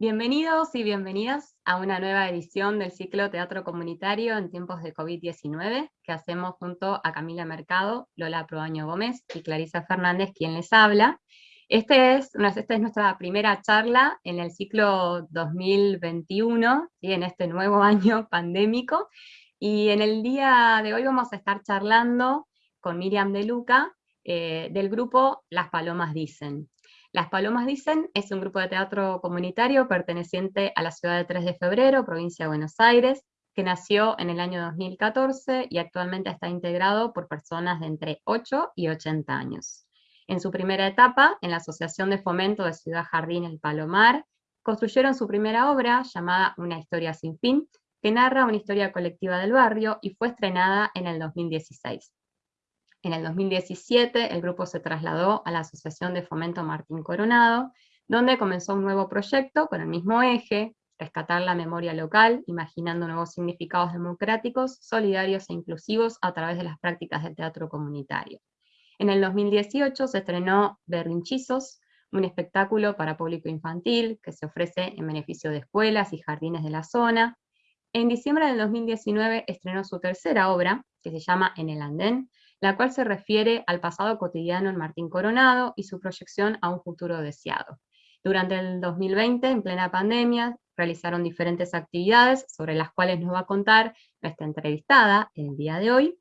Bienvenidos y bienvenidas a una nueva edición del ciclo Teatro Comunitario en tiempos de COVID-19 que hacemos junto a Camila Mercado, Lola Proaño Gómez y Clarisa Fernández, quien les habla. Este es, esta es nuestra primera charla en el ciclo 2021, y en este nuevo año pandémico, y en el día de hoy vamos a estar charlando con Miriam De Luca, eh, del grupo Las Palomas Dicen. Las Palomas Dicen es un grupo de teatro comunitario perteneciente a la ciudad de 3 de febrero, provincia de Buenos Aires, que nació en el año 2014 y actualmente está integrado por personas de entre 8 y 80 años. En su primera etapa, en la Asociación de Fomento de Ciudad Jardín El Palomar, construyeron su primera obra llamada Una historia sin fin, que narra una historia colectiva del barrio y fue estrenada en el 2016. En el 2017 el grupo se trasladó a la Asociación de Fomento Martín Coronado, donde comenzó un nuevo proyecto con el mismo eje, rescatar la memoria local, imaginando nuevos significados democráticos, solidarios e inclusivos a través de las prácticas del teatro comunitario. En el 2018 se estrenó Berrinchizos, un espectáculo para público infantil que se ofrece en beneficio de escuelas y jardines de la zona. En diciembre del 2019 estrenó su tercera obra, que se llama En el Andén, la cual se refiere al pasado cotidiano en Martín Coronado y su proyección a un futuro deseado. Durante el 2020, en plena pandemia, realizaron diferentes actividades sobre las cuales nos va a contar nuestra entrevistada el día de hoy.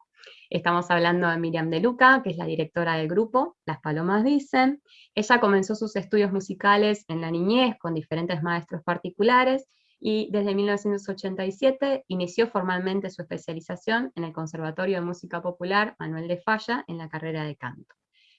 Estamos hablando de Miriam De Luca, que es la directora del grupo Las Palomas Dicen. Ella comenzó sus estudios musicales en la niñez con diferentes maestros particulares y desde 1987 inició formalmente su especialización en el Conservatorio de Música Popular Manuel de Falla en la carrera de canto.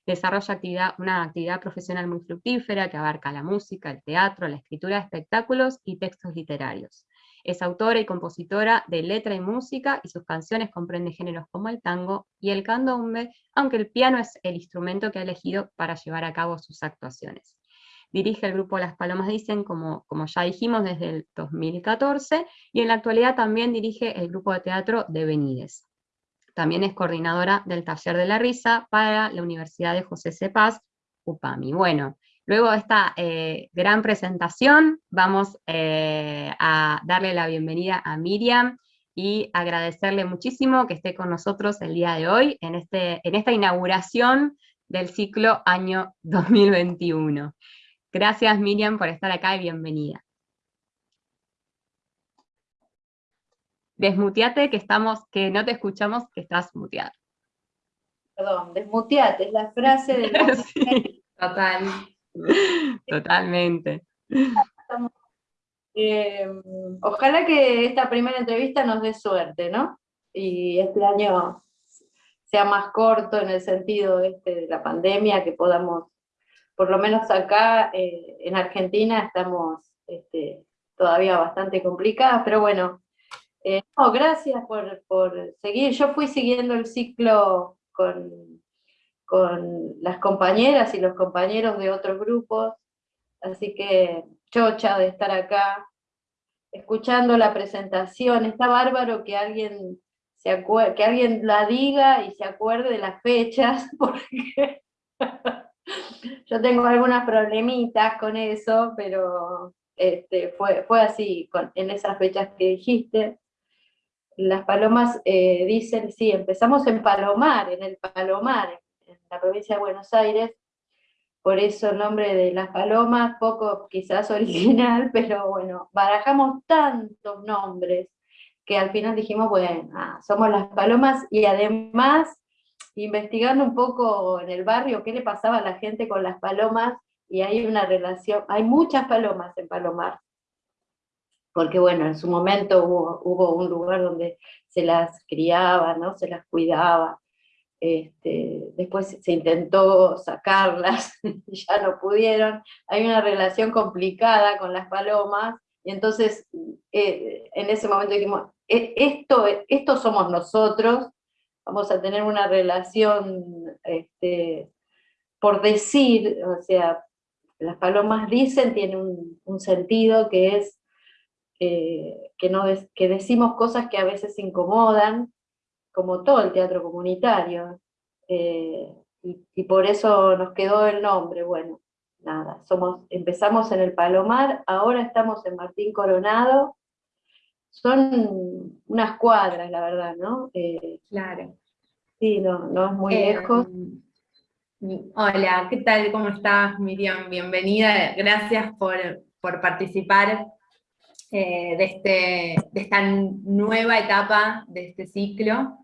Desarrolla actividad, una actividad profesional muy fructífera que abarca la música, el teatro, la escritura de espectáculos y textos literarios. Es autora y compositora de letra y música y sus canciones comprenden géneros como el tango y el candombe, aunque el piano es el instrumento que ha elegido para llevar a cabo sus actuaciones dirige el grupo Las Palomas Dicen, como, como ya dijimos, desde el 2014, y en la actualidad también dirige el grupo de teatro de Benides. También es coordinadora del Taller de la Risa para la Universidad de José Cepaz, UPAMI. Bueno, luego de esta eh, gran presentación, vamos eh, a darle la bienvenida a Miriam, y agradecerle muchísimo que esté con nosotros el día de hoy en, este, en esta inauguración del ciclo año 2021. Gracias Miriam por estar acá y bienvenida. Desmuteate que estamos, que no te escuchamos, que estás muteada. Perdón, desmuteate, es la frase del Total. Totalmente. Eh, ojalá que esta primera entrevista nos dé suerte, ¿no? Y este año sea más corto en el sentido este de la pandemia, que podamos por lo menos acá eh, en Argentina estamos este, todavía bastante complicadas, pero bueno, eh, gracias por, seguir. Yo fui siguiendo el ciclo con, con las compañeras y los compañeros de otros grupos, así que chocha de estar acá, escuchando la presentación, está bárbaro que alguien, se que alguien la diga y se acuerde de las fechas, porque yo tengo algunas problemitas con eso, pero este, fue, así, en esas fechas que dijiste. Las palomas eh, dicen, sí, empezamos en Palomar, en el Palomar, en la provincia de Buenos Aires, por eso el nombre de las palomas, poco quizás original, pero bueno, barajamos tantos nombres que al final dijimos, bueno, ah, somos las palomas y además investigando un poco en el barrio qué le pasaba a la gente con las palomas, y hay una relación, hay muchas palomas en Palomar, porque bueno, en su momento hubo, un lugar donde se las criaba, ¿no? se las cuidaba, este, después se intentó sacarlas, ya no pudieron, hay una relación complicada con las palomas, y entonces eh, en ese momento dijimos, e, esto, esto somos nosotros, vamos a tener una relación, este, por decir, o sea, las palomas dicen, tiene un, sentido que es eh, que, no que decimos cosas que a veces incomodan, como todo el teatro comunitario, eh, y, por eso nos quedó el nombre, bueno, nada, somos, empezamos en el Palomar, ahora estamos en Martín Coronado, son unas cuadras, la verdad, ¿no? Eh, claro. Sí, no, no es muy eh, lejos. Hola, ¿qué tal? ¿Cómo estás, Miriam? Bienvenida, gracias por, participar eh, de, este, de esta nueva etapa de este ciclo.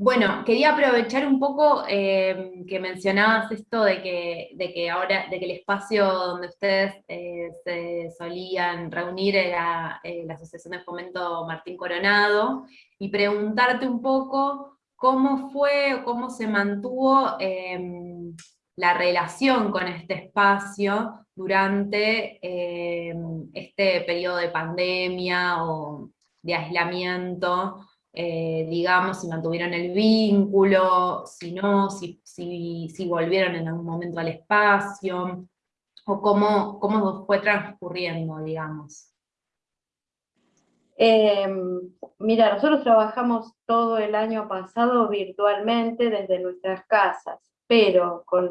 Bueno, quería aprovechar un poco eh, que mencionabas esto de que, de que ahora, de que el espacio donde ustedes eh, se solían reunir era eh, la Asociación de Fomento Martín Coronado, y preguntarte un poco cómo fue o cómo se mantuvo em, la relación con este espacio durante em, este periodo de pandemia o de aislamiento, eh, digamos, si mantuvieron el vínculo, si no, si, si, volvieron en algún momento al espacio, o cómo, cómo fue transcurriendo, digamos. Em, mira, nosotros trabajamos todo el año pasado virtualmente desde nuestras casas, pero con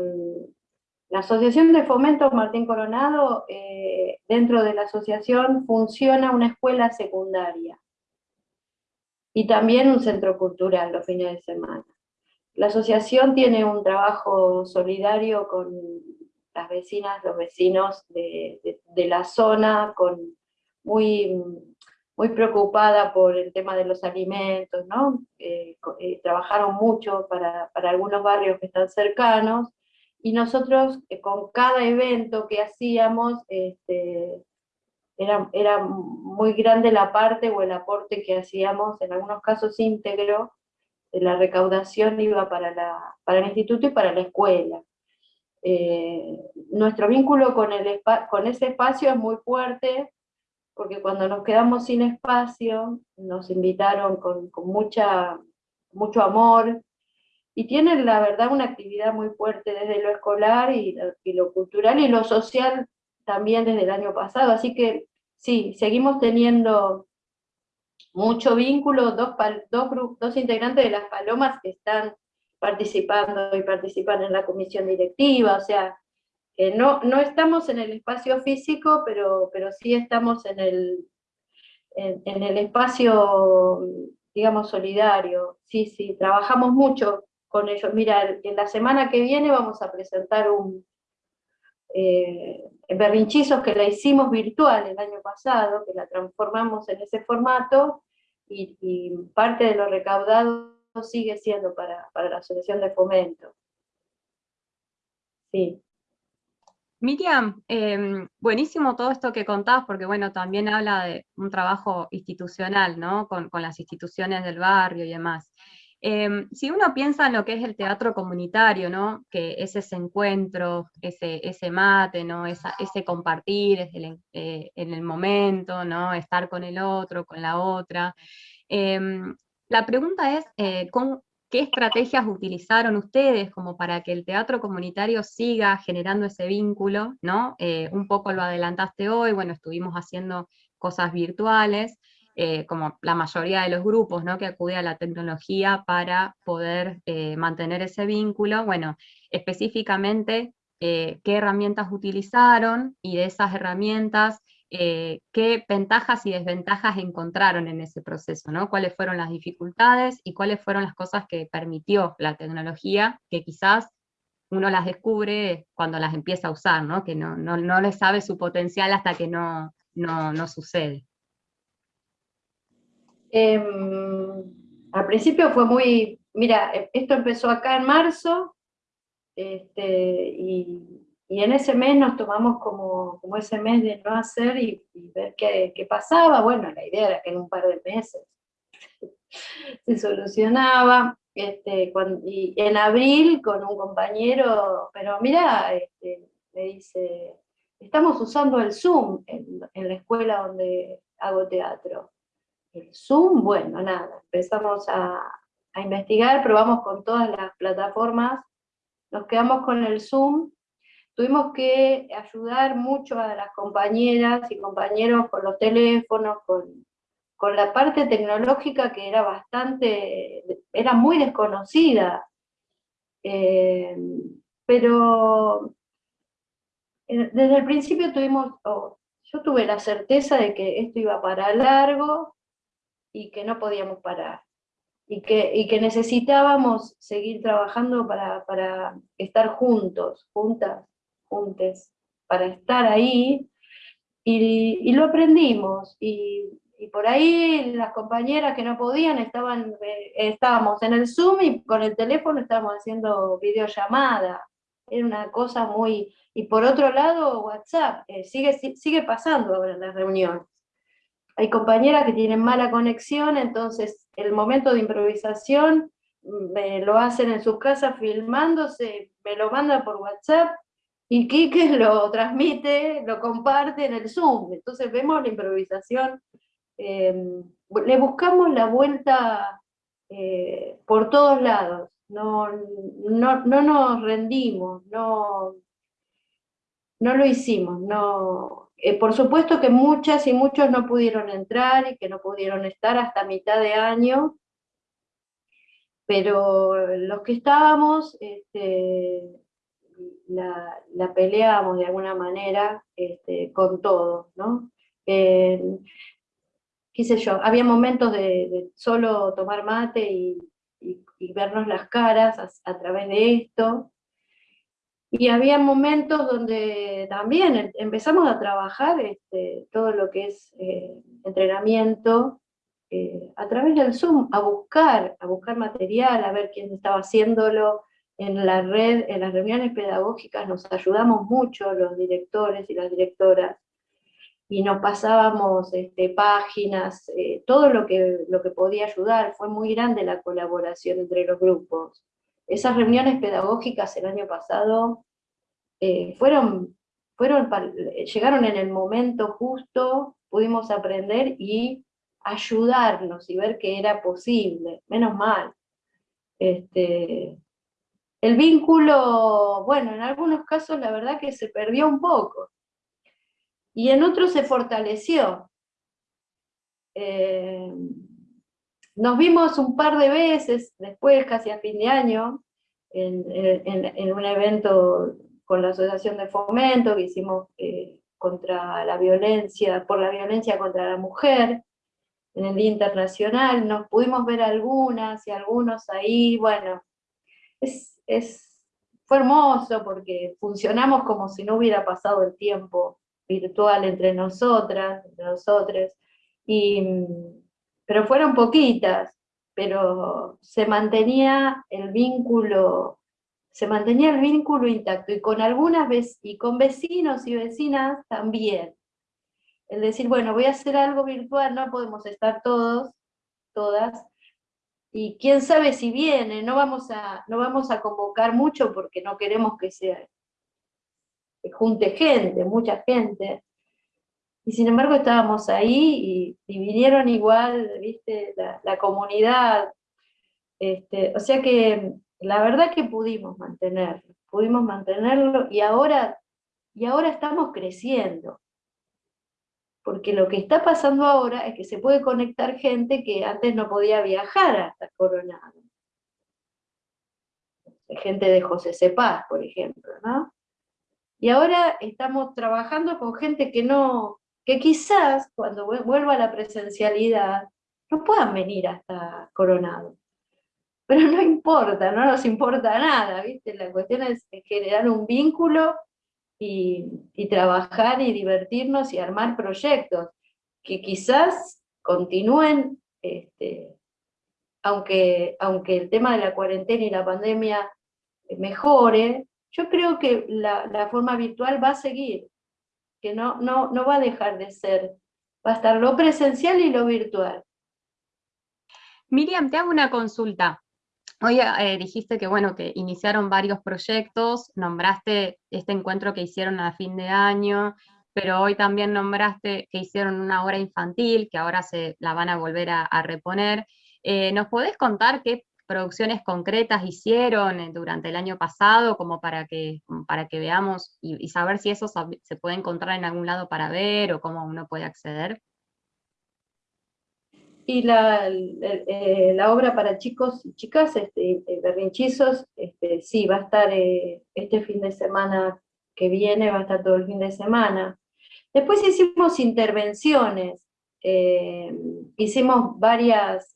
la Asociación de Fomento Martín Coronado, eh, dentro de la asociación funciona una escuela secundaria y también un centro cultural los fines de semana. La asociación tiene un trabajo solidario con las vecinas, los vecinos de, la zona, con, muy, muy preocupada por el tema de los alimentos, ¿no? Eh, eh, trabajaron mucho para, para, algunos barrios que están cercanos, y nosotros eh, con cada evento que hacíamos, este, era, muy grande la parte o el aporte que hacíamos, en algunos casos íntegro, de la recaudación iba para, la, para el instituto y para la escuela. Eh, nuestro vínculo con, el, con ese espacio es muy fuerte, porque cuando nos quedamos sin espacio, nos invitaron con, mucha, mucho amor, y tienen la verdad una actividad muy fuerte desde lo escolar y, y lo cultural y lo social también desde el año pasado, así que sí, seguimos teniendo mucho vínculo, dos, dos, dos integrantes de las Palomas que están participando y participan en la comisión directiva, o sea, no, no estamos en el espacio físico, pero, pero sí estamos en el, en, el espacio, digamos, solidario, sí, sí, trabajamos mucho con ellos. Mira, en la semana que viene vamos a presentar un, eh, berrinchizos que la hicimos virtual el año pasado, que la transformamos en ese formato, y, parte de lo recaudado sigue siendo para, la asociación de fomento. Sí. Miriam, em, buenísimo todo esto que contabas, porque bueno, también habla de un trabajo institucional, ¿no? Con, con las instituciones del barrio y demás. Em, si uno piensa en lo que es el teatro comunitario, ¿no? que es ese encuentro, ese, ese mate, ¿no? ese compartir eh, en el momento, ¿no? estar con el otro, con la otra. Em, la pregunta es, eh, ¿qué estrategias utilizaron ustedes como para que el teatro comunitario siga generando ese vínculo? ¿no? Eh, un poco lo adelantaste hoy, bueno, estuvimos haciendo cosas virtuales, eh, como la mayoría de los grupos ¿no? que acude a la tecnología para poder eh, mantener ese vínculo, bueno, específicamente eh, qué herramientas utilizaron y de esas herramientas qué ventajas y desventajas encontraron en ese proceso, ¿no? cuáles fueron las dificultades y cuáles fueron las cosas que permitió la tecnología, que quizás uno las descubre cuando las empieza a usar, ¿no? que no, no, no le sabe su potencial hasta que no, no, no sucede. Em, al principio fue muy, mira, e, esto empezó acá en marzo, este, y, en ese mes nos tomamos como, como ese mes de no hacer y, ver qué, qué, pasaba. Bueno, la idea era que en un par de meses se solucionaba. Este, y en abril con un compañero, pero mira, este, me dice, estamos usando el Zoom en, en la escuela donde hago teatro. Zoom, bueno, nada, empezamos a, investigar, probamos con todas las plataformas, nos quedamos con el Zoom, tuvimos que ayudar mucho a las compañeras y compañeros con los teléfonos, con, la parte tecnológica que era bastante, era muy desconocida. Eh, pero eh, desde el principio tuvimos, yo tuve la certeza de que esto iba para largo y que no podíamos parar. Y que, y que necesitábamos seguir trabajando para, para estar juntos, juntas, juntes, para estar ahí, y, y lo aprendimos, y, y, por ahí las compañeras que no podían estaban, eh, estábamos en el Zoom y con el teléfono estábamos haciendo videollamada, era una cosa muy, y por otro lado, WhatsApp, eh, sigue, sigue pasando ahora en las reuniones. Hay compañeras que tienen mala conexión, entonces el momento de improvisación me lo hacen en sus casas filmándose, me lo mandan por WhatsApp, y Quique lo transmite, lo comparte en el Zoom. Entonces vemos la improvisación, em, le buscamos la vuelta eh, por todos lados, no, no, no nos rendimos, no, no lo hicimos, no, eh, por supuesto que muchas y muchos no pudieron entrar y que no pudieron estar hasta mitad de año, pero los que estábamos este, la, la, peleábamos de alguna manera este, con todo, ¿no? sé yo, había momentos de, solo tomar mate y, vernos las caras a través de esto, y había momentos donde también empezamos a trabajar este, todo lo que es eh, entrenamiento eh, a través del Zoom, a buscar, a buscar material, a ver quién estaba haciéndolo en la red, en las reuniones pedagógicas nos ayudamos mucho los directores y las directoras, y nos pasábamos este, páginas, eh, todo lo que, lo que podía ayudar, fue muy grande la colaboración entre los grupos. Esas reuniones pedagógicas el año pasado eh, fueron, fueron, llegaron en el momento justo, pudimos aprender y ayudarnos y ver que era posible, menos mal. Este, el vínculo, bueno, en algunos casos la verdad que se perdió un poco, y en otros se fortaleció. Eh, nos vimos un par de veces, después, casi a fin de año, en, un evento con la Asociación de Fomento que hicimos eh, contra la violencia, por la violencia contra la mujer, en el Día Internacional, nos pudimos ver algunas y algunos ahí, bueno, es, fue hermoso porque funcionamos como si no hubiera pasado el tiempo virtual entre nosotras, entre nosotros, y pero fueron poquitas, pero se mantenía el vínculo, se mantenía el vínculo intacto, y con algunas y con vecinos y vecinas también. El decir, bueno, voy a hacer algo virtual, no podemos estar todos, todas, y quién sabe si viene, no vamos a, no vamos a convocar mucho porque no queremos que se junte gente, mucha gente, y sin embargo estábamos ahí y, vinieron igual, viste, la, comunidad. Este, o sea que la verdad que pudimos mantenerlo, pudimos mantenerlo y ahora, y ahora estamos creciendo. Porque lo que está pasando ahora es que se puede conectar gente que antes no podía viajar hasta Coronado. Gente de José Cepaz, por ejemplo, ¿no? Y ahora estamos trabajando con gente que no, que quizás cuando vuelva a la presencialidad no puedan venir hasta Coronado. Pero no importa, no nos importa nada, ¿viste? La cuestión es generar un vínculo y, trabajar y divertirnos y armar proyectos que quizás continúen, este, aunque, aunque el tema de la cuarentena y la pandemia mejore, yo creo que la, la forma virtual va a seguir, no, no, no va a dejar de ser, va a estar lo presencial y lo virtual. Miriam, te hago una consulta. Hoy eh, dijiste que, bueno, que iniciaron varios proyectos, nombraste este encuentro que hicieron a fin de año, pero hoy también nombraste que hicieron una obra infantil, que ahora se la van a volver a, reponer. Eh, ¿Nos podés contar qué producciones concretas hicieron eh, durante el año pasado, como para que, para que veamos y, saber si eso se puede encontrar en algún lado para ver o cómo uno puede acceder? y la, eh, la, obra para chicos y chicas, este, eh, berrinchizos, este, sí, va a estar este fin de semana que viene, va a estar todo el fin de semana. Después hicimos intervenciones, hicimos varias,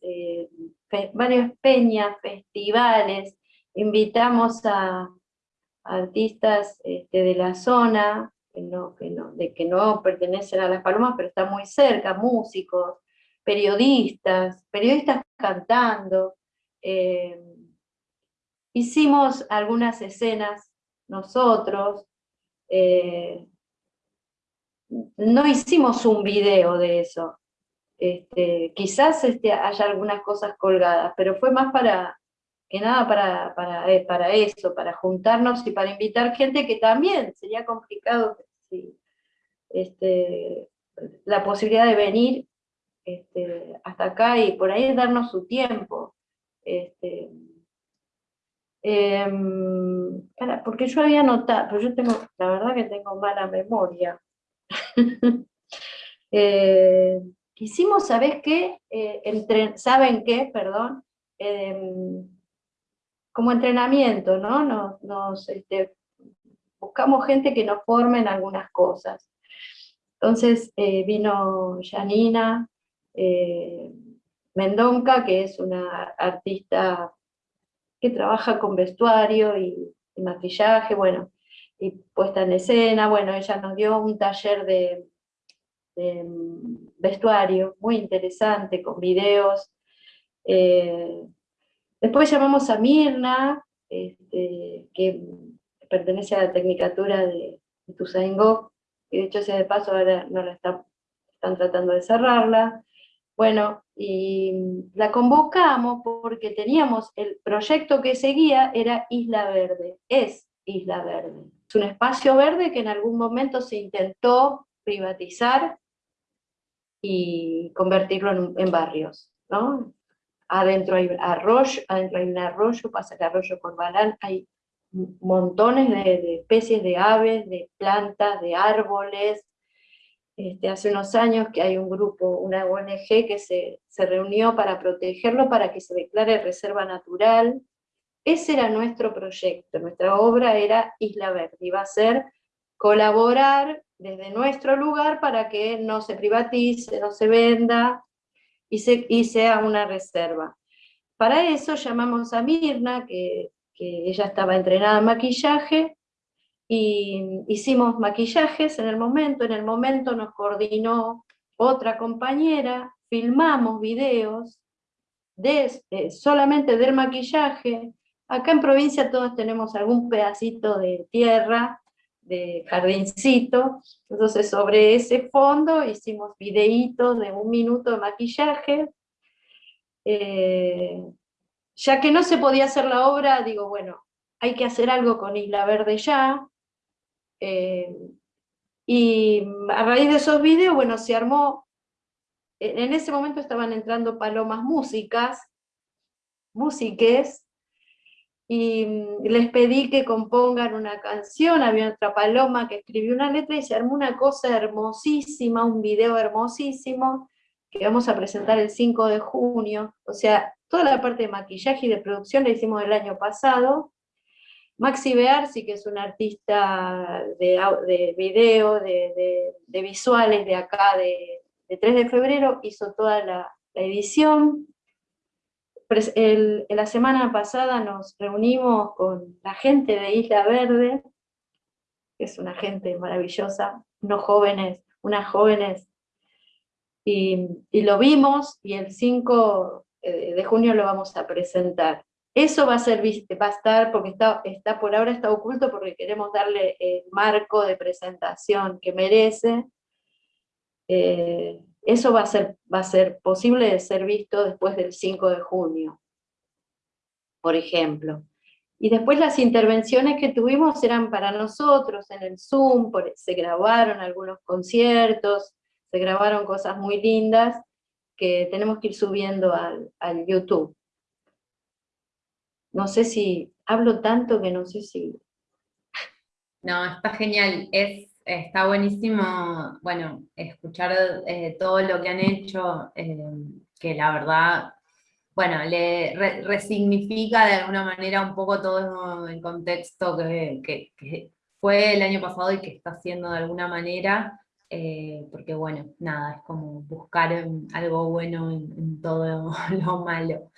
varias peñas, festivales, invitamos a, artistas este, de la zona, que no, que no, de que no pertenecen a Las Palomas, pero están muy cerca, músicos, periodistas, periodistas cantando. Eh, hicimos algunas escenas nosotros, eh, no hicimos un video de eso, este, quizás este, haya algunas cosas colgadas, pero fue más para, que nada para, para, eh, eso, para juntarnos y para invitar gente que también sería complicado este, la posibilidad de venir este, hasta acá y por ahí darnos su tiempo. Em, porque yo había notado, pero yo tengo, la verdad que tengo mala memoria. eh, hicimos, ¿sabes qué? Eh, ¿Saben qué? Perdón. Em, como entrenamiento, ¿no? Nos, este, buscamos gente que nos forme en algunas cosas. Entonces eh, vino Janina, eh, Mendonca, que es una artista que trabaja con vestuario y, maquillaje, bueno, y puesta en escena, bueno, ella nos dio un taller de, vestuario muy interesante, con videos. Eh, después llamamos a Mirna, este, que pertenece a la Tecnicatura de, de que de hecho sea de paso ahora no la están tratando de cerrarla. Bueno, y la convocamos porque teníamos, el proyecto que seguía era Isla Verde, es Isla Verde. Es un espacio verde que en algún momento se intentó privatizar y convertirlo en, barrios, ¿no? Adentro hay arroyo, adentro hay un arroyo, pasa el arroyo Corbalán, hay montones de especies de aves, de plantas, de árboles, este, hace unos años que hay un grupo, una ONG que se, reunió para protegerlo, para que se declare reserva natural. Ese era nuestro proyecto, nuestra obra era Isla Verde, iba a ser colaborar desde nuestro lugar para que no se privatice, no se venda y, sea una reserva. Para eso llamamos a Mirna, que, que ella estaba entrenada en maquillaje, y hicimos maquillajes en el momento, en el momento nos coordinó otra compañera, filmamos videos de, eh, solamente del maquillaje, acá en provincia todos tenemos algún pedacito de tierra, de jardincito, entonces sobre ese fondo hicimos videitos de un minuto de maquillaje, eh, ya que no se podía hacer la obra, digo, bueno, hay que hacer algo con Isla Verde ya, eh, y a raíz de esos videos, bueno, se armó, en ese momento estaban entrando palomas músicas, músiques, y les pedí que compongan una canción, había otra paloma que escribió una letra y se armó una cosa hermosísima, un video hermosísimo, que vamos a presentar el 5 de junio, o sea, toda la parte de maquillaje y de producción la hicimos el año pasado, Maxi Bearsi, que es un artista de, de video, de, visuales de acá, de, 3 de febrero, hizo toda la, edición. La semana pasada nos reunimos con la gente de Isla Verde, que es una gente maravillosa, unos jóvenes, unas jóvenes, y, lo vimos, y el 5 eh, de junio lo vamos a presentar. Eso va a, ser, va a estar, porque está, está por ahora está oculto porque queremos darle el marco de presentación que merece. Eh, eso va a, ser, va a ser posible de ser visto después del 5 de junio, por ejemplo. Y después las intervenciones que tuvimos eran para nosotros en el Zoom, se grabaron algunos conciertos, se grabaron cosas muy lindas que tenemos que ir subiendo al, al YouTube. No sé si hablo tanto que no sé si... No, está genial, es, está buenísimo, bueno, escuchar eh, todo lo que han hecho, eh, que la verdad, bueno, le resignifica de alguna manera un poco todo el contexto que, fue el año pasado y que está haciendo de alguna manera, eh, porque bueno, nada, es como buscar algo bueno en, todo lo malo.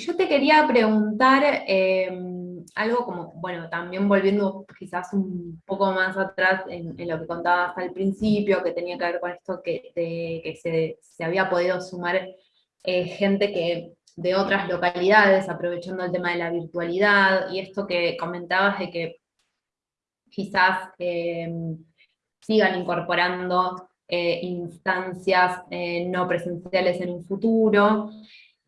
Yo te quería preguntar em, algo como, bueno, también volviendo quizás un poco más atrás en, lo que contabas al principio, que tenía que ver con esto que, que se, había podido sumar eh, gente que de otras localidades, aprovechando el tema de la virtualidad, y esto que comentabas de que quizás em, sigan incorporando eh, instancias eh, no presenciales en un futuro,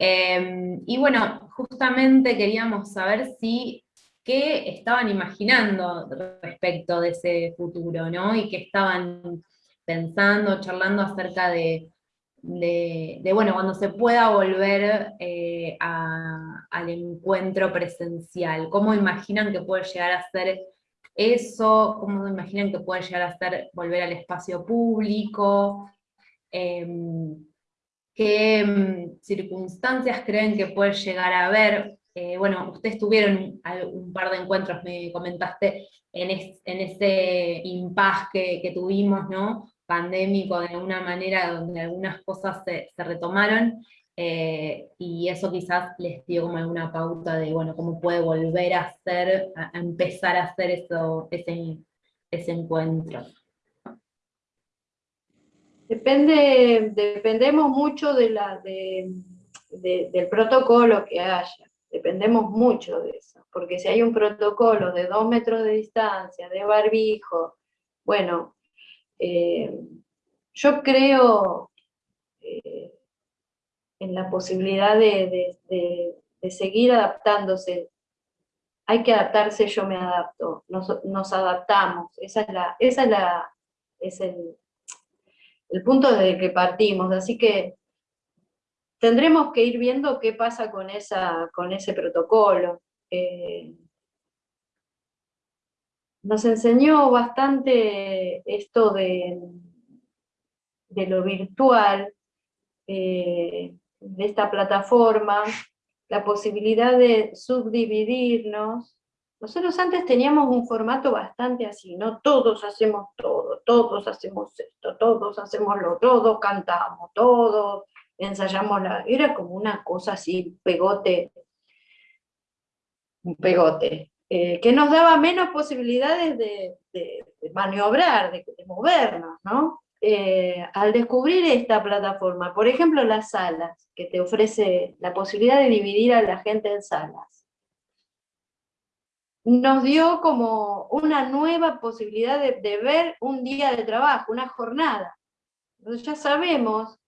Em, y bueno, justamente queríamos saber si qué estaban imaginando respecto de ese futuro, ¿no? Y qué estaban pensando, charlando acerca de, bueno, cuando se pueda volver eh, al encuentro presencial. ¿Cómo imaginan que puede llegar a ser eso? ¿Cómo imaginan que puede llegar a ser volver al espacio público? Em, ¿Qué mm, circunstancias creen que puede llegar a haber? Eh, bueno, ustedes tuvieron un, par de encuentros, me comentaste, en, ese impasse que, tuvimos, ¿no? Pandémico de alguna manera, donde algunas cosas se, retomaron, eh, y eso quizás les dio como alguna pauta de, bueno, cómo puede volver a hacer, a, empezar a hacer eso, ese, ese encuentro. Depende, dependemos mucho de la, del protocolo que haya, dependemos mucho de eso, porque si hay un protocolo de dos metros de distancia, de barbijo, bueno, eh, yo creo eh, en la posibilidad de, seguir adaptándose. Hay que adaptarse, yo me adapto, nos, adaptamos, esa es la, esa es la, es el punto desde que partimos, así que tendremos que ir viendo qué pasa con, esa, con ese protocolo. Eh, nos enseñó bastante esto de, de lo virtual, eh, de esta plataforma, la posibilidad de subdividirnos nosotros antes teníamos un formato bastante así, ¿no? Todos hacemos todo, todos hacemos esto, todos hacemos lo, todos cantamos, todos ensayamos la... Era como una cosa así, pegote, un pegote, eh, que nos daba menos posibilidades de, maniobrar, de, movernos, ¿no? Eh, al descubrir esta plataforma, por ejemplo las salas, que te ofrece la posibilidad de dividir a la gente en salas, nos dio como una nueva posibilidad de, ver un día de trabajo, una jornada. Entonces ya sabemos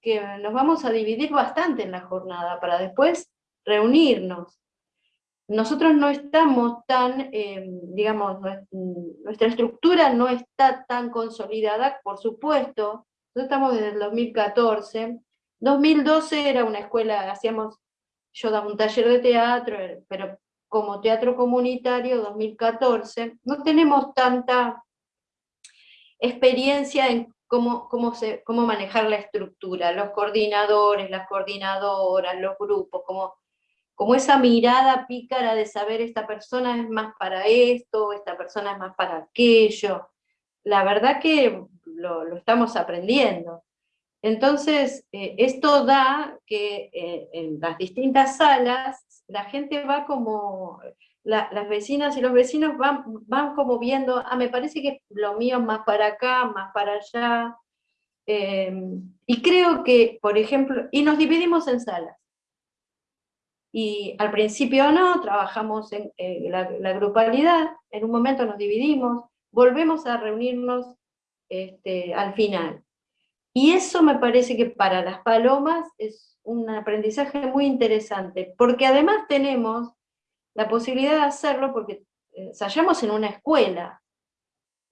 que nos vamos a dividir bastante en la jornada para después reunirnos. Nosotros no estamos tan, eh, digamos, nuestra estructura no está tan consolidada, por supuesto, nosotros estamos desde el 2014, 2012 era una escuela, hacíamos, yo daba un taller de teatro, pero como teatro comunitario 2014, no tenemos tanta experiencia en cómo, cómo, se, cómo manejar la estructura, los coordinadores, las coordinadoras, los grupos, como, como esa mirada pícara de saber esta persona es más para esto, esta persona es más para aquello. La verdad que lo, estamos aprendiendo. Entonces, eh, esto da que eh, en las distintas salas la gente va como, las vecinas y los vecinos van, van como viendo, ah, me parece que lo mío es más para acá, más para allá, em, y creo que, por ejemplo, y nos dividimos en salas. Y al principio no, trabajamos en la, grupalidad, en un momento nos dividimos, volvemos a reunirnos este, al final. Y eso me parece que para las palomas es un aprendizaje muy interesante, porque además tenemos la posibilidad de hacerlo porque ensayamos en una escuela,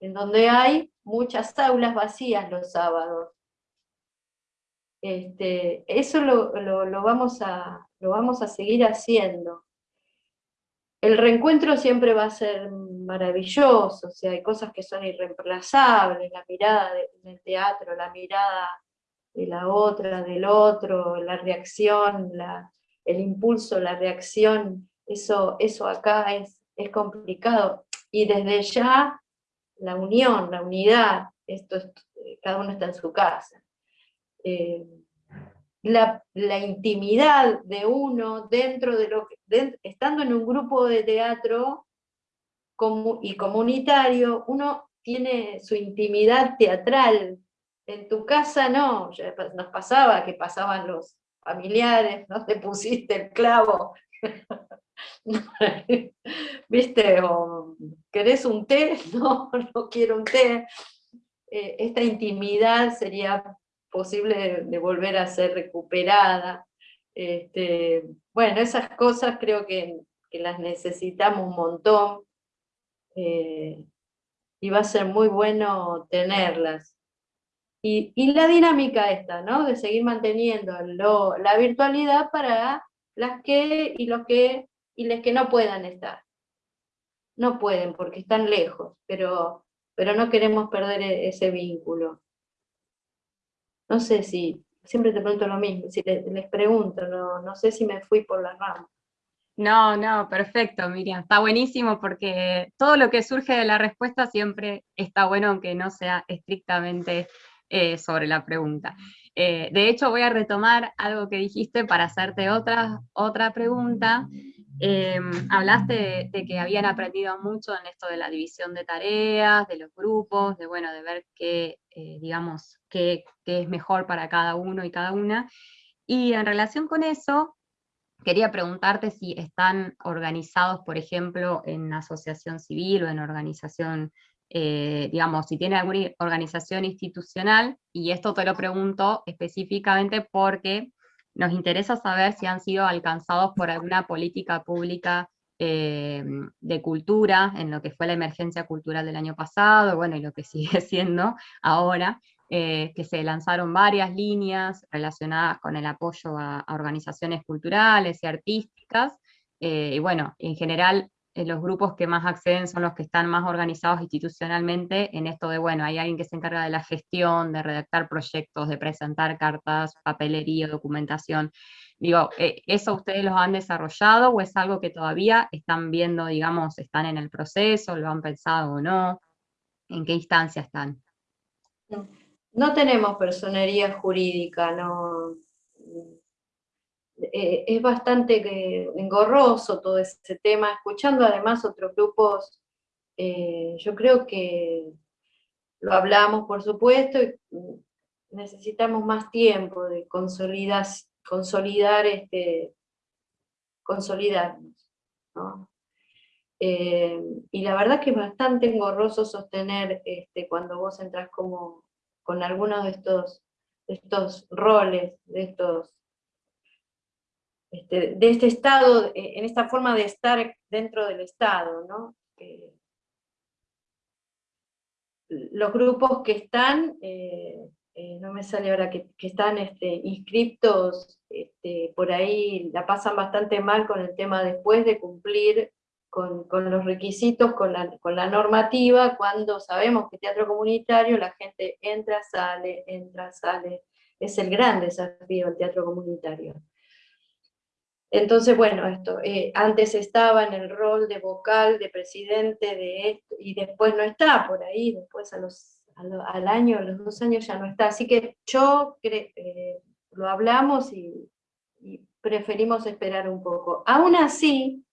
en donde hay muchas aulas vacías los sábados. Este, eso lo, vamos a, lo vamos a seguir haciendo. El reencuentro siempre va a ser maravilloso, o sea, hay cosas que son irreemplazables, la mirada del teatro, la mirada de la otra, del otro, la reacción, la, el impulso, la reacción, eso, eso acá es, es complicado. Y desde ya la unión, la unidad, esto cada uno está en su casa. Eh, la, intimidad de uno dentro de lo que, estando en un grupo de teatro y comunitario, uno tiene su intimidad teatral. En tu casa no, nos pasaba que pasaban los familiares, no te pusiste el clavo, ¿viste? O, ¿querés un té? No, no quiero un té. Eh, esta intimidad sería posible de, volver a ser recuperada. Este, bueno, esas cosas creo que, las necesitamos un montón eh, y va a ser muy bueno tenerlas. Y, la dinámica esta, ¿no? De seguir manteniendo la virtualidad para las que y los que y les que no puedan estar. No pueden porque están lejos, pero, pero no queremos perder e, ese vínculo. No sé si, siempre te pregunto lo mismo, si les, pregunto, no, no sé si me fui por la rama. No, no, perfecto, Miriam. Está buenísimo porque todo lo que surge de la respuesta siempre está bueno, aunque no sea estrictamente eh, sobre la pregunta. Eh, de hecho, voy a retomar algo que dijiste para hacerte otra, otra pregunta, Em, hablaste de, que habían aprendido mucho en esto de la división de tareas, de los grupos, de, bueno, de ver qué, eh, digamos, qué, es mejor para cada uno y cada una. Y en relación con eso, quería preguntarte si están organizados, por ejemplo, en asociación civil o en organización, eh, digamos, si tienen alguna organización institucional, y esto te lo pregunto específicamente porque nos interesa saber si han sido alcanzados por alguna política pública eh, de cultura, en lo que fue la emergencia cultural del año pasado, bueno, y lo que sigue siendo ahora, eh, que se lanzaron varias líneas relacionadas con el apoyo a, organizaciones culturales y artísticas, eh, y bueno, en general eh, los grupos que más acceden son los que están más organizados institucionalmente en esto de, bueno, hay alguien que se encarga de la gestión, de redactar proyectos, de presentar cartas, papelería, documentación. Digo, eh, ¿eso ustedes lo han desarrollado o es algo que todavía están viendo, digamos, están en el proceso, lo han pensado o no? ¿En qué instancia están? No tenemos personería jurídica, no, eh, es bastante engorroso todo ese tema, escuchando además otros grupos, eh, yo creo que lo hablamos por supuesto, y necesitamos más tiempo de consolidar, consolidar este, consolidarnos. Eh, y la verdad que es bastante engorroso sostener este, cuando vos entras como con algunos de estos, de estos roles, de estos este, de este Estado, eh, en esta forma de estar dentro del Estado, los grupos que están, eh, eh, no me sale ahora, que, están este, inscriptos, este, por ahí la pasan bastante mal con el tema después de cumplir con, los requisitos, con la, con la, normativa, cuando sabemos que teatro comunitario la gente entra, sale, entra, sale, es el gran desafío el teatro comunitario. Entonces, bueno, esto, eh, antes estaba en el rol de vocal, de presidente, de esto, y después no está por ahí, después a los, al año, a los dos años ya no está. Así que yo eh, lo hablamos y, preferimos esperar un poco. Aún así,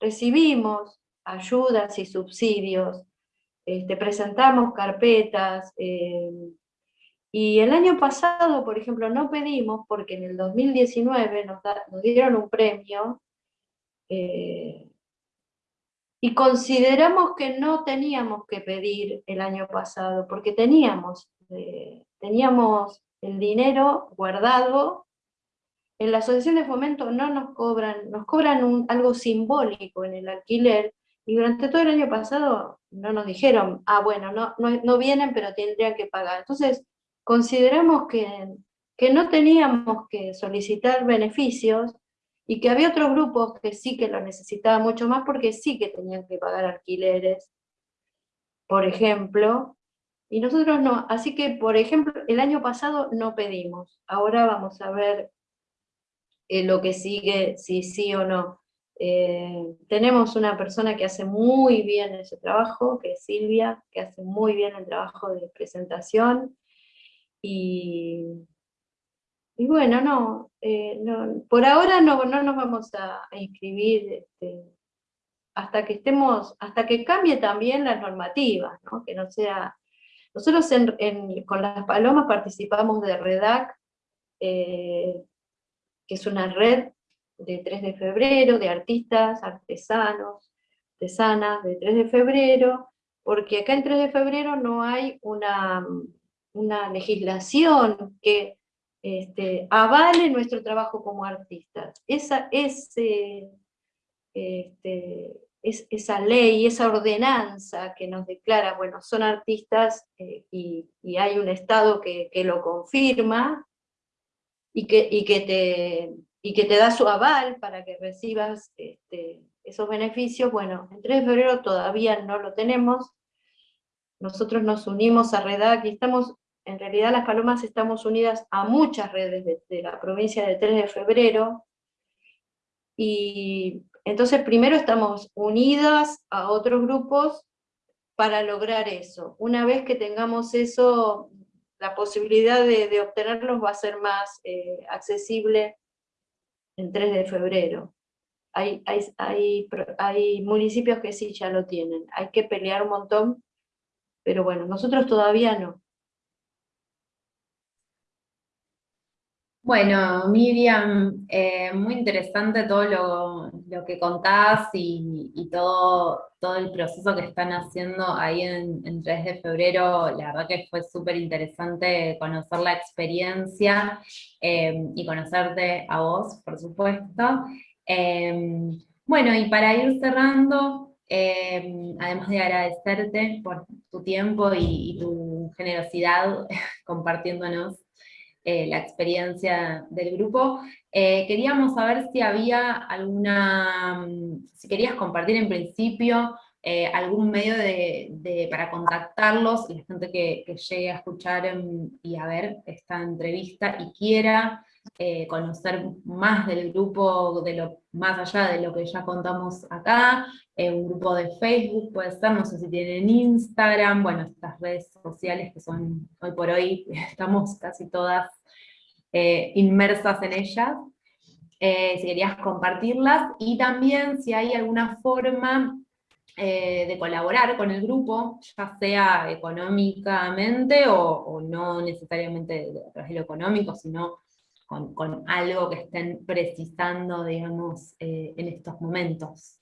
recibimos ayudas y subsidios, este, presentamos carpetas, eh, y el año pasado, por ejemplo, no pedimos, porque en el 2019 nos, dieron un premio, eh, y consideramos que no teníamos que pedir el año pasado, porque teníamos, eh, teníamos el dinero guardado, en la asociación de fomento no nos cobran, nos cobran algo simbólico en el alquiler, y durante todo el año pasado no nos dijeron, ah bueno, no, no, no vienen pero tendrían que pagar. Entonces, consideramos que, que no teníamos que solicitar beneficios y que había otros grupos que sí que lo necesitaban mucho más porque sí que tenían que pagar alquileres, por ejemplo, Y nosotros no, así que por ejemplo, el año pasado no pedimos, ahora vamos a ver eh, lo que sigue, si sí o no. Eh, tenemos una persona que hace muy bien ese trabajo, que es Silvia, que hace muy bien el trabajo de presentación, y, y bueno, no, eh, por ahora no, no, nos vamos a, inscribir este, hasta que estemos, hasta que cambie también las normativas, ¿no? que no sea... Nosotros con las palomas participamos de REDAC, eh, que es una red de 3 de febrero, de artistas, artesanos, artesanas de 3 de febrero, porque acá en 3 de febrero no hay una, una legislación que este, avale nuestro trabajo como artistas. Esa, ese, este, es, esa ley, esa ordenanza que nos declara, bueno, son artistas eh, y, hay un Estado que, lo confirma y que, y que te y que te da su aval para que recibas este, esos beneficios, bueno, en 3 de febrero todavía no lo tenemos, nosotros nos unimos a REDAC y estamos, en realidad las palomas estamos unidas a muchas redes de, la provincia de 3 de febrero, y entonces primero estamos unidas a otros grupos para lograr eso. Una vez que tengamos eso, la posibilidad de, obtenerlos va a ser más eh, accesible en 3 de febrero. Hay, hay, hay, hay municipios que sí ya lo tienen, hay que pelear un montón, pero bueno, nosotros todavía no. Bueno, Miriam, eh, muy interesante todo lo, que contás y, todo, todo el proceso que están haciendo ahí en, 3 de febrero. La verdad que fue súper interesante conocer la experiencia eh, y conocerte a vos, por supuesto. Eh, bueno, y para ir cerrando, además de agradecerte por tu tiempo y tu generosidad compartiéndonos eh, la experiencia del grupo. Eh, queríamos saber si había alguna, mm, si querías compartir en principio eh, algún medio de, para contactarlos, la gente que, llegue a escuchar y a ver esta entrevista y quiera conocer más del grupo, de lo, más allá de lo que ya contamos acá, un grupo de Facebook puede ser, no sé si tienen Instagram, bueno, estas redes sociales que son, hoy por hoy, estamos casi todas eh, inmersas en ellas, eh, si querías compartirlas, y también si hay alguna forma eh, de colaborar con el grupo, ya sea económicamente o, no necesariamente a través de lo económico, sino con, algo que estén precisando, digamos, en estos momentos.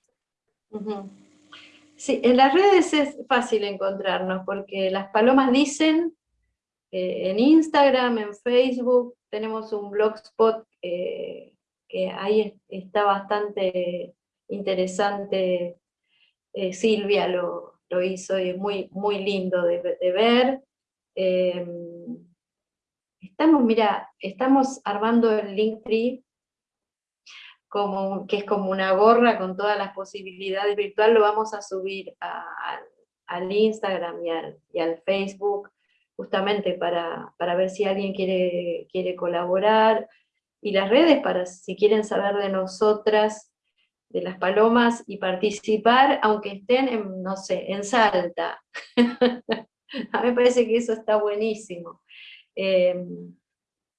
Sí, en las redes es fácil encontrarnos, porque las palomas dicen en Instagram, en Facebook, tenemos un blogspot eh, que ahí está bastante interesante, eh, Silvia lo, hizo y es muy, muy lindo de, ver. Estamos, mira, estamos armando el Linktree, como, que es como una gorra con todas las posibilidades virtuales, lo vamos a subir al Instagram y al, y al Facebook, justamente para, ver si alguien quiere, quiere colaborar, y las redes para si quieren saber de nosotras, de las palomas, y participar, aunque estén, en, no sé, en Salta. A mí me parece que eso está buenísimo. Em,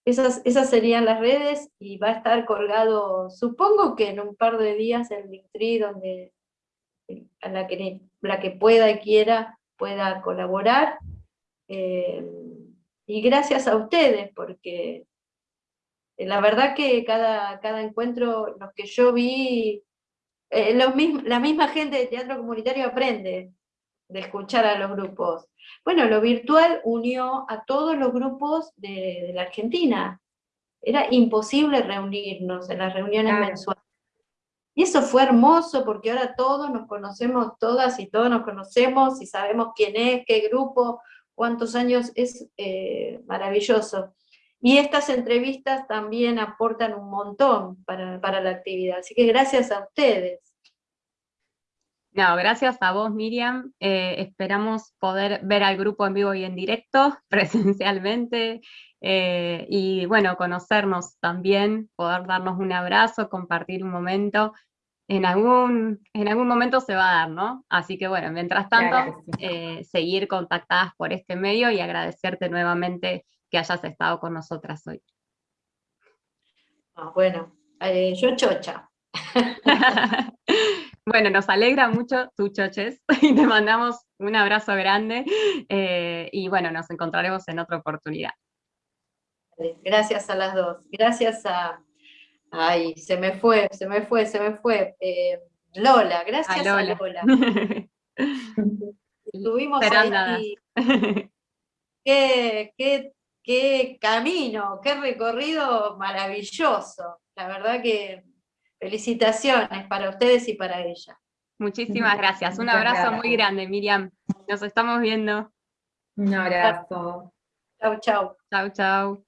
esas, esas serían las redes, y va a estar colgado, supongo que en un par de días, el Linktree, donde a la que, la que pueda y quiera pueda colaborar, eh, y gracias a ustedes, porque la verdad que cada, cada encuentro, los que yo vi, eh, la misma gente de teatro comunitario aprende de escuchar a los grupos. Bueno, lo virtual unió a todos los grupos de, la Argentina. Era imposible reunirnos en las reuniones mensuales. Y eso fue hermoso porque ahora todos nos conocemos, todas y todos nos conocemos y sabemos quién es, qué grupo, cuántos años, es eh, maravilloso. Y estas entrevistas también aportan un montón para, la actividad, así que gracias a ustedes. No, gracias a vos, Miriam. Eh, esperamos poder ver al grupo en vivo y en directo, presencialmente, eh, y bueno, conocernos también, poder darnos un abrazo, compartir un momento. En algún, en algún momento se va a dar, ¿no? Así que bueno, mientras tanto, eh, seguir contactadas por este medio y agradecerte nuevamente que hayas estado con nosotras hoy. Ah, bueno, yo chocha. Bueno, nos alegra mucho tu choches y te mandamos un abrazo grande eh, y bueno, nos encontraremos en otra oportunidad. Gracias a las dos. Gracias a... Ay, se me fue, se me fue, se me fue. Eh, Lola, gracias a Lola. Estuvimos ahí. Qué, qué, qué camino, qué recorrido maravilloso. La verdad que Felicitaciones para ustedes y para ella. Muchísimas gracias. Un abrazo muy grande, Miriam. Nos estamos viendo. Un abrazo. Chau, chau. Chau, chau.